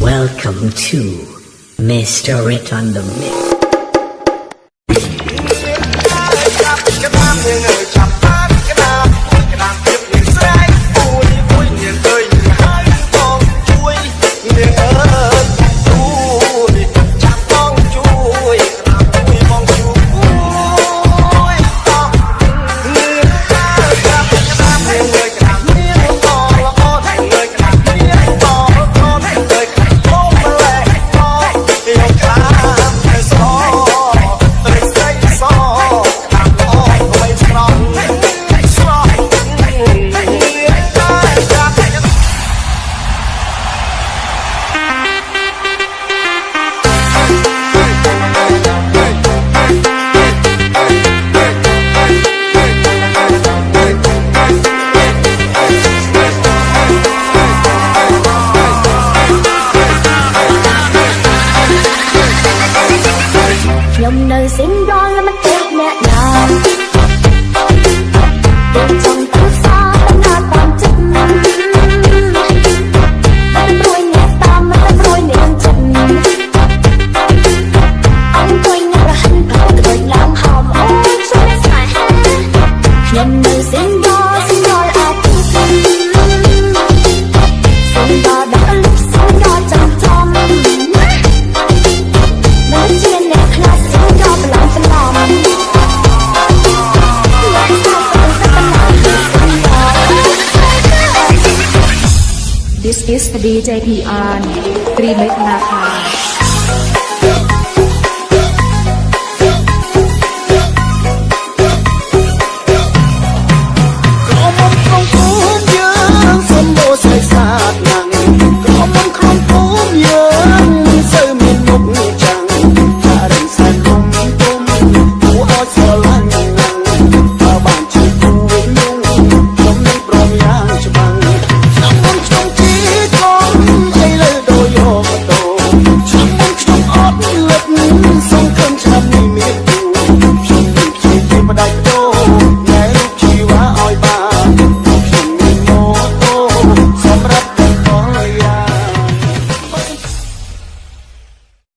Welcome to Mr. It on the Mix. đời sinh ra là mắt ทฤจพีอาร์ตรีเมกนาคา